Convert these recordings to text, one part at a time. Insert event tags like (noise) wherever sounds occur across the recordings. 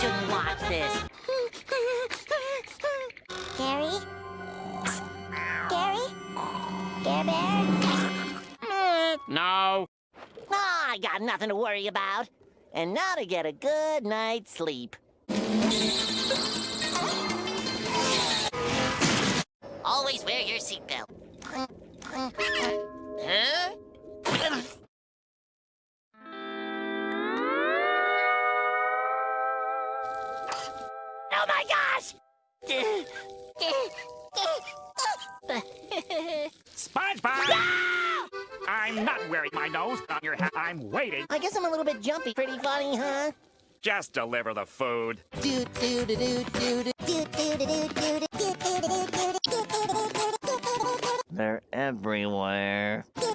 shouldn't watch this. Gary? Gary? Bear? No. Oh, I got nothing to worry about. And now to get a good night's sleep. Always wear your seatbelt. (laughs) Huh? Oh my gosh! SpongeBob! I'm not wearing my nose on your hat. I'm waiting. I guess I'm a little bit jumpy. Pretty funny, huh? Just deliver the food. Do do do do do do. They're everywhere. Wake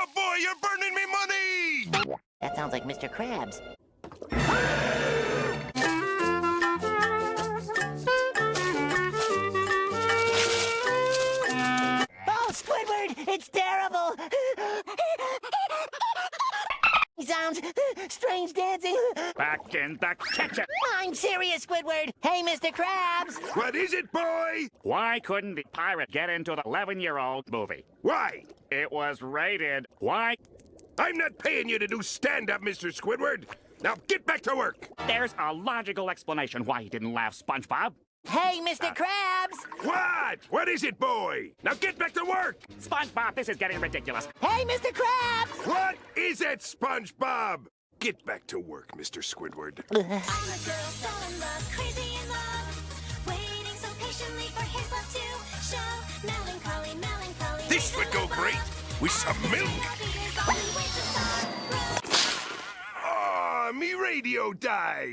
up, boy! You're burning me money! That sounds like Mr. Krabs. (laughs) Squidward! It's terrible! (laughs) Sounds strange dancing. Back in the kitchen. I'm serious, Squidward. Hey, Mr. Krabs. What is it, boy? Why couldn't the pirate get into the 11-year-old movie? Why? It was rated. Why? I'm not paying you to do stand-up, Mr. Squidward. Now get back to work. There's a logical explanation why he didn't laugh, SpongeBob. Hey, Mr. Uh, Krabs. What? What is it, boy? Now get back to work. SpongeBob, this is getting ridiculous. Hey, Mr. Krabs. What is it, SpongeBob? Get back to work, Mr. Squidward. (laughs) I'm a girl so in love, crazy in love, waiting so patiently for his love to show. Melancholy, melancholy. This would go great with some milk. Happy is all we wait to sorrow. Aw, me radio died.